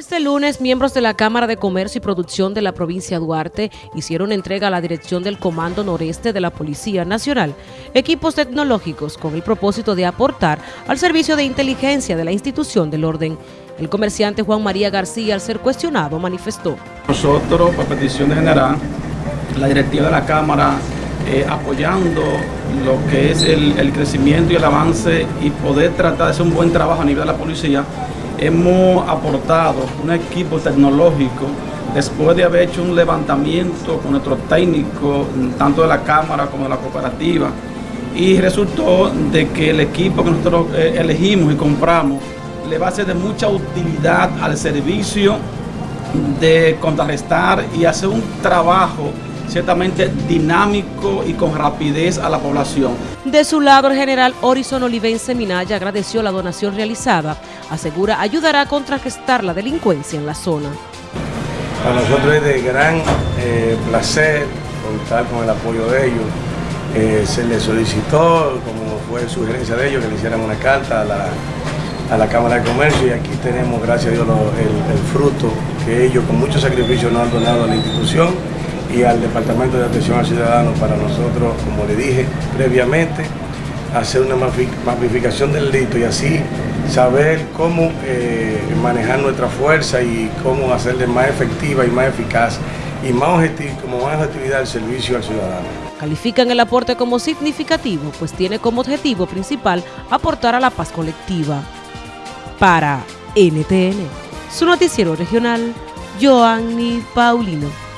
Este lunes, miembros de la Cámara de Comercio y Producción de la provincia de Duarte hicieron entrega a la dirección del Comando Noreste de la Policía Nacional equipos tecnológicos con el propósito de aportar al servicio de inteligencia de la institución del orden. El comerciante Juan María García, al ser cuestionado, manifestó. Nosotros, por petición de general, la directiva de la Cámara, eh, apoyando lo que es el, el crecimiento y el avance y poder tratar de hacer un buen trabajo a nivel de la policía, hemos aportado un equipo tecnológico después de haber hecho un levantamiento con nuestros técnicos, tanto de la Cámara como de la cooperativa, y resultó de que el equipo que nosotros eh, elegimos y compramos le va a ser de mucha utilidad al servicio de contrarrestar y hacer un trabajo ciertamente dinámico y con rapidez a la población. De su lado, el general Horizon Olivense Minaya agradeció la donación realizada. Asegura ayudará a contrarrestar la delincuencia en la zona. Para nosotros es de gran eh, placer contar con el apoyo de ellos. Eh, se les solicitó, como fue sugerencia de ellos, que le hicieran una carta a la, a la Cámara de Comercio y aquí tenemos, gracias a Dios, lo, el, el fruto que ellos con mucho sacrificio nos han donado a la institución y al Departamento de Atención al Ciudadano para nosotros, como le dije previamente, hacer una mapificación del delito y así saber cómo eh, manejar nuestra fuerza y cómo hacerle más efectiva y más eficaz y más objetivo, como más objetividad el servicio al ciudadano. Califican el aporte como significativo, pues tiene como objetivo principal aportar a la paz colectiva. Para NTN, su noticiero regional, Joanny Paulino.